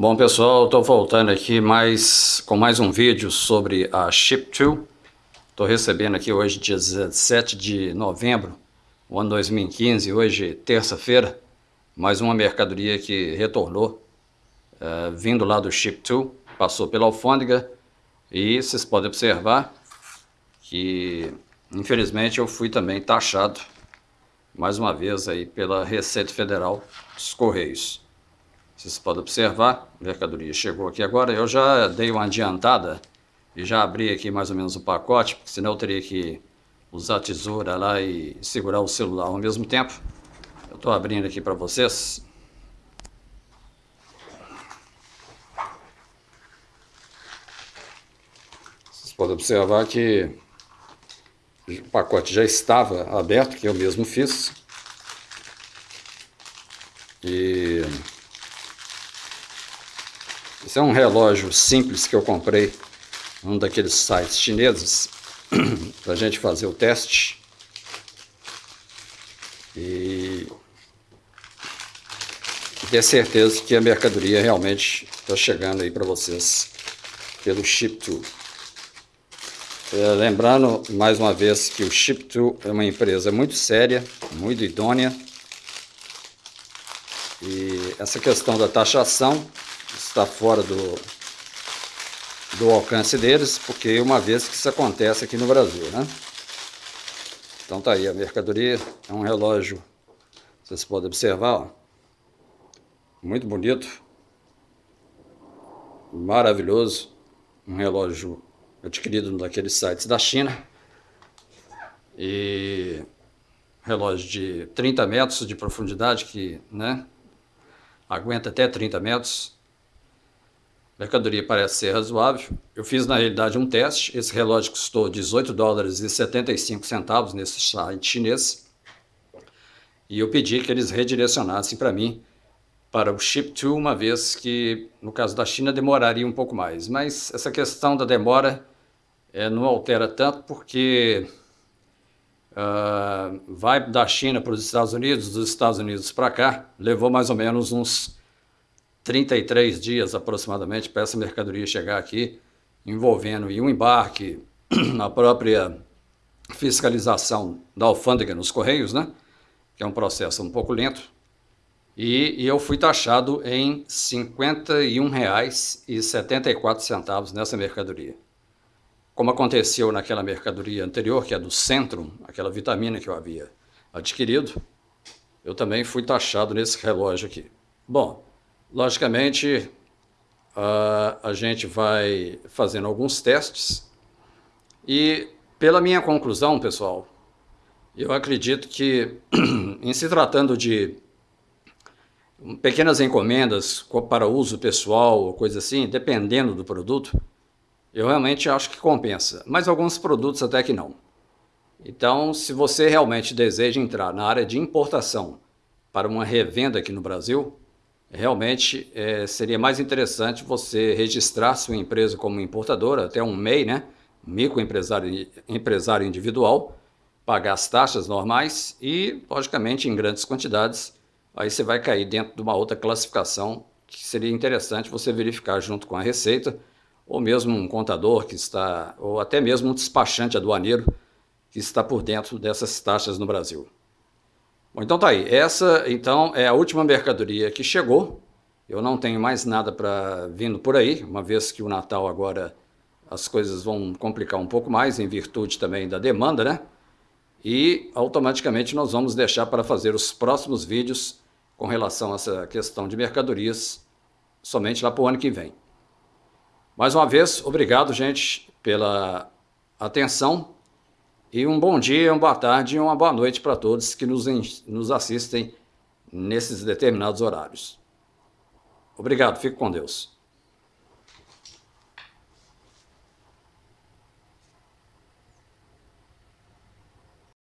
Bom pessoal, estou voltando aqui mais, com mais um vídeo sobre a Ship2. Estou recebendo aqui hoje dia 17 de novembro, ano 2015, hoje terça-feira, mais uma mercadoria que retornou, uh, vindo lá do Ship2, passou pela alfândega e vocês podem observar que infelizmente eu fui também taxado mais uma vez aí pela Receita Federal dos Correios. Vocês podem observar, a mercadoria chegou aqui agora. Eu já dei uma adiantada e já abri aqui mais ou menos o pacote, porque senão eu teria que usar a tesoura lá e segurar o celular ao mesmo tempo. Eu estou abrindo aqui para vocês. Vocês podem observar que o pacote já estava aberto, que eu mesmo fiz. E esse é um relógio simples que eu comprei num daqueles sites chineses para a gente fazer o teste. E ter certeza que a mercadoria realmente está chegando aí para vocês pelo Ship2. É, lembrando mais uma vez que o Ship2 é uma empresa muito séria, muito idônea. E essa questão da taxação está fora do, do alcance deles, porque uma vez que isso acontece aqui no Brasil, né? Então tá aí, a mercadoria é um relógio, vocês podem observar, ó, muito bonito, maravilhoso, um relógio adquirido daqueles sites da China, e relógio de 30 metros de profundidade, que né, aguenta até 30 metros, mercadoria parece ser razoável. Eu fiz na realidade um teste, esse relógio custou 18 dólares e 75 centavos nesse site chinês. E eu pedi que eles redirecionassem para mim para o Ship to, uma vez que no caso da China demoraria um pouco mais. Mas essa questão da demora é, não altera tanto porque uh, vai da China para os Estados Unidos, dos Estados Unidos para cá, levou mais ou menos uns 33 dias aproximadamente para essa mercadoria chegar aqui, envolvendo um embarque, na própria fiscalização da alfândega nos Correios, né? que é um processo um pouco lento, e, e eu fui taxado em R$ 51,74 nessa mercadoria. Como aconteceu naquela mercadoria anterior, que é do Centrum, aquela vitamina que eu havia adquirido, eu também fui taxado nesse relógio aqui. Bom, Logicamente, a, gente vai fazendo alguns testes e, pela minha conclusão, pessoal, eu acredito que, em se tratando de pequenas encomendas para uso pessoal ou coisa assim, dependendo do produto, eu realmente acho que compensa, mas alguns produtos até que não. Então, se você realmente deseja entrar na área de importação para uma revenda aqui no Brasil, realmente é, seria mais interessante você registrar sua empresa como importadora, até um MEI, né? microempresário empresário individual, pagar as taxas normais e, logicamente, em grandes quantidades, aí você vai cair dentro de uma outra classificação que seria interessante você verificar junto com a Receita, ou mesmo um contador que está, ou até mesmo um despachante aduaneiro que está por dentro dessas taxas no Brasil. Bom, então tá aí. Essa, então, é a última mercadoria que chegou. Eu não tenho mais nada para vindo por aí, uma vez que o Natal agora as coisas vão complicar um pouco mais, em virtude também da demanda, né? E automaticamente nós vamos deixar para fazer os próximos vídeos com relação a essa questão de mercadorias somente lá para o ano que vem. Mais uma vez, obrigado, gente, pela atenção. E um bom dia, uma boa tarde e uma boa noite para todos que nos, nos assistem nesses determinados horários. Obrigado, fico com Deus.